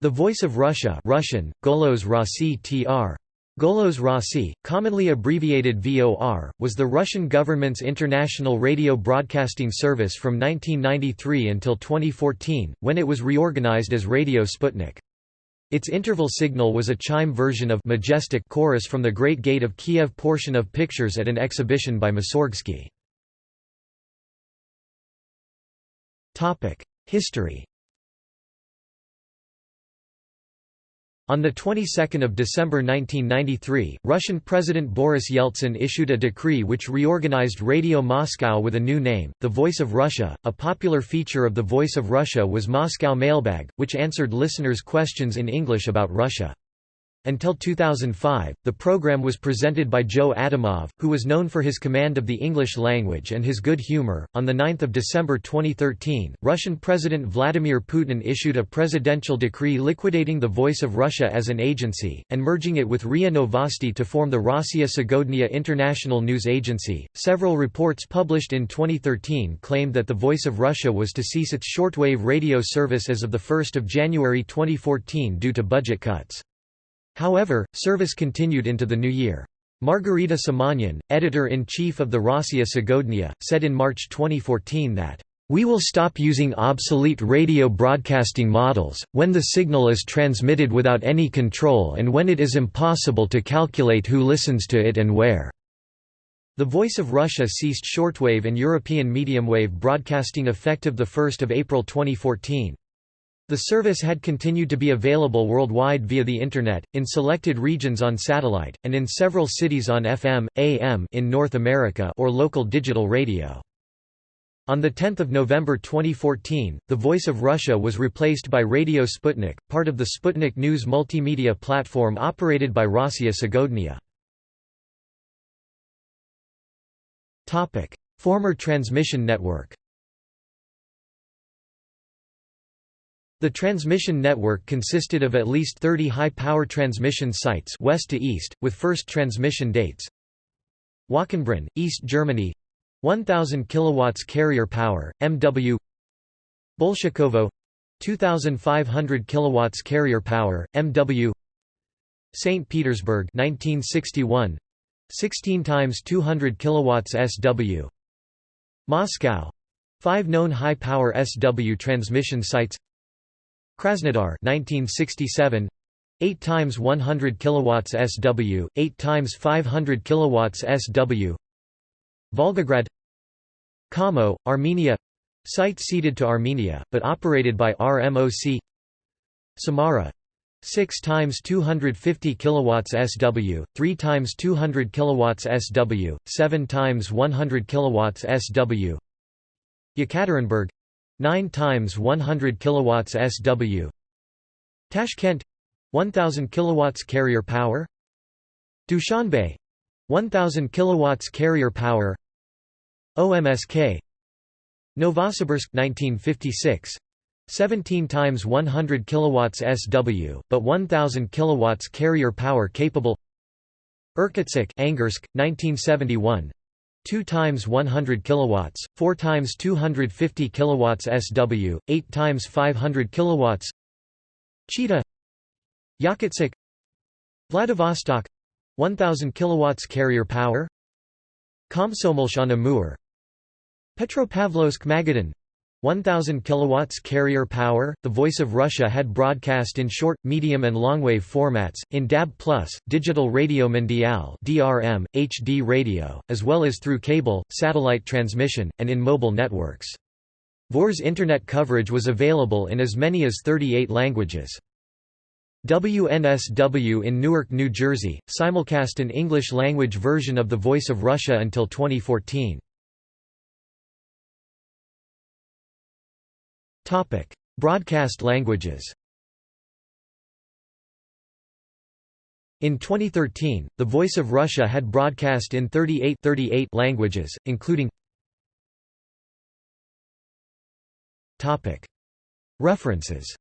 The Voice of Russia Russian, Golos Rossi tr. Golos Rossi, commonly abbreviated VOR, was the Russian government's international radio broadcasting service from 1993 until 2014, when it was reorganized as Radio Sputnik. Its interval signal was a chime version of Majestic chorus from the Great Gate of Kiev portion of pictures at an exhibition by Mussorgsky. History On the 22nd of December 1993, Russian President Boris Yeltsin issued a decree which reorganized Radio Moscow with a new name, The Voice of Russia. A popular feature of The Voice of Russia was Moscow Mailbag, which answered listeners' questions in English about Russia. Until 2005, the program was presented by Joe Adamov, who was known for his command of the English language and his good humor. On the 9th of December 2013, Russian President Vladimir Putin issued a presidential decree liquidating the Voice of Russia as an agency and merging it with RIA Novosti to form the Rossiya Segodnya International News Agency. Several reports published in 2013 claimed that the Voice of Russia was to cease its shortwave radio service as of the 1st of January 2014 due to budget cuts. However, service continued into the new year. Margarita Simonyan, editor-in-chief of the Rossiya Segodnya, said in March 2014 that, "...we will stop using obsolete radio broadcasting models, when the signal is transmitted without any control and when it is impossible to calculate who listens to it and where." The Voice of Russia ceased shortwave and European medium-wave broadcasting effective 1 April 2014. The service had continued to be available worldwide via the Internet, in selected regions on satellite, and in several cities on FM, AM in North America or local digital radio. On 10 November 2014, The Voice of Russia was replaced by Radio Sputnik, part of the Sputnik News multimedia platform operated by Rossiya Segodnya. Former transmission network The transmission network consisted of at least 30 high-power transmission sites west to east, with first transmission dates. Wachenbrunn, East Germany. 1000 kilowatts carrier power, MW Bolshakovo 2500 kilowatts carrier power, MW St. Petersburg 1961 16 times 200 kilowatts SW Moscow. 5 known high-power SW transmission sites Krasnodar 1967 8 times 100 kilowatts SW 8 times 500 kilowatts SW Volgograd. Kamo Armenia. Site ceded to Armenia but operated by RMOC Samara. 6 times 250 kilowatts SW 3 times 200 kilowatts SW 7 times 100 kilowatts SW Yekaterinburg 9 times 100 kilowatts SW Tashkent 1000 kilowatts carrier power. Dushanbe 1000 kilowatts carrier power. OMSK Novosibirsk 1956 17 times 100 kilowatts SW but 1000 kilowatts carrier power capable. Irkutsk Angarsk 1971 2 times 100 kilowatts, 4 times 250 kilowatts SW, 8 times 500 kilowatts. Chita Yakutsk Vladivostok 1000 kilowatts carrier power Komsomolsk on Amur Petropavlovsk Magadan 1000 kilowatts carrier power. The Voice of Russia had broadcast in short, medium and longwave formats in DAB+, Digital Radio Mondiale (DRM), HD radio, as well as through cable, satellite transmission, and in mobile networks. VOR's internet coverage was available in as many as 38 languages. WNSW in Newark, New Jersey, simulcast an English-language version of The Voice of Russia until 2014. Broadcast languages In 2013, The Voice of Russia had broadcast in 38, 38 languages, including Topic: References